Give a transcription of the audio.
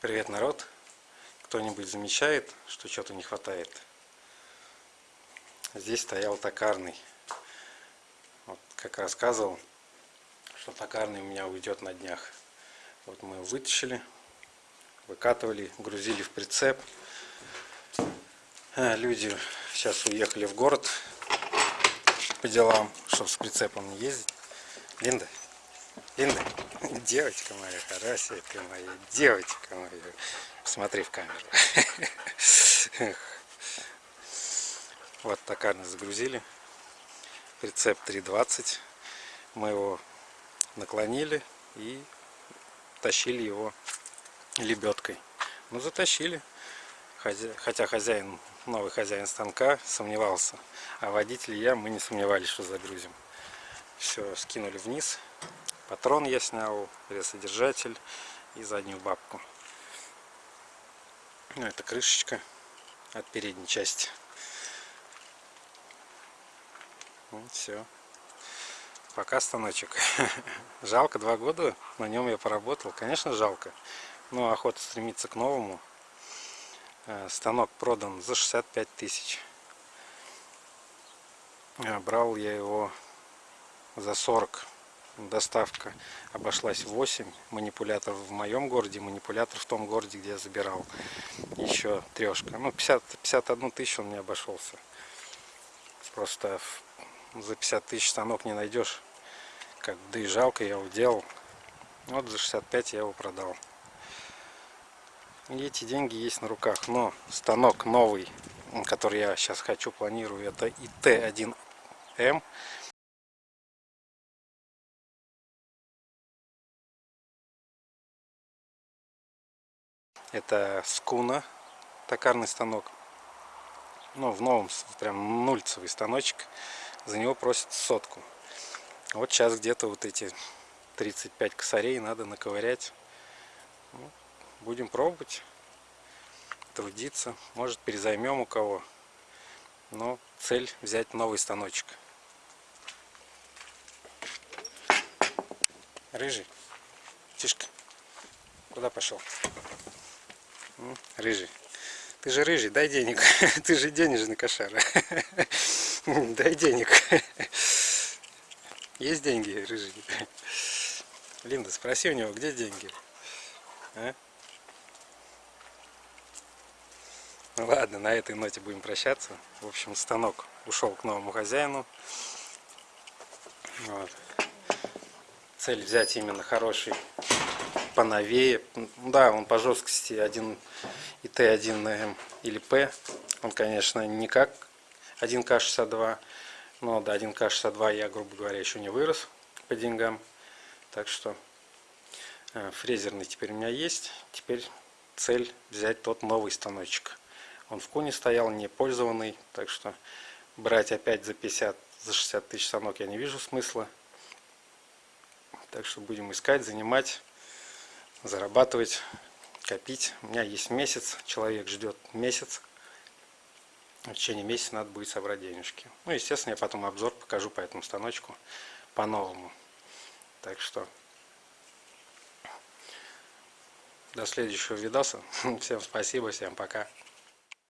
Привет, народ! Кто-нибудь замечает, что что-то не хватает? Здесь стоял токарный. Вот, как рассказывал, что токарный у меня уйдет на днях. Вот мы его вытащили, выкатывали, грузили в прицеп. А, люди сейчас уехали в город по делам, чтобы с прицепом не ездить. Линда, Линда, девочка моя, хорошенькая моя, девочка моя. Смотри в камеру. Вот токарно загрузили. Прицеп 320. Мы его наклонили и тащили его лебедкой. Ну, затащили. Хотя хозяин, новый хозяин станка сомневался. А водитель и я, мы не сомневались, что загрузим. Все, скинули вниз. Патрон я снял, содержатель и заднюю бабку. Ну, это крышечка от передней части. Вот все. Пока станочек. жалко, два года на нем я поработал. Конечно, жалко. Но охота стремиться к новому. Э, станок продан за 65 тысяч. Э, брал я его за 40 доставка обошлась 8 манипуляторов в моем городе, манипулятор в том городе, где я забирал. Еще трешка. Ну, 50, 51 тысячу он мне обошелся. Просто за 50 тысяч станок не найдешь. Как, да и жалко, я его делал. Вот за 65 я его продал. И эти деньги есть на руках. Но станок новый, который я сейчас хочу, планирую, это ИТ-1М. Это скуна, токарный станок. Ну, в новом, прям нульцевый станочек. За него просят сотку. Вот сейчас где-то вот эти 35 косарей надо наковырять. Ну, будем пробовать, трудиться. Может перезаймем у кого. Но цель взять новый станочек. Рыжий, тишка, куда пошел? Рыжий. Ты же рыжий, дай денег. Ты же денежный кошара. Дай денег. Есть деньги, рыжий? Линда, спроси у него, где деньги? А? Ну ладно, на этой ноте будем прощаться. В общем, станок ушел к новому хозяину. Вот. Цель взять именно хороший поновее. Да, он по жесткости 1 ИТ-1М или П. Он, конечно, не как 1К62. Но до 1К62 я, грубо говоря, еще не вырос по деньгам. Так что э, фрезерный теперь у меня есть. Теперь цель взять тот новый станочек. Он в куне стоял, не пользованный. Так что брать опять за 50, за 60 тысяч станок я не вижу смысла. Так что будем искать, занимать зарабатывать, копить. У меня есть месяц, человек ждет месяц. В течение месяца надо будет собрать денежки. Ну, естественно, я потом обзор покажу по этому станочку по-новому. Так что до следующего видоса. Всем спасибо, всем пока.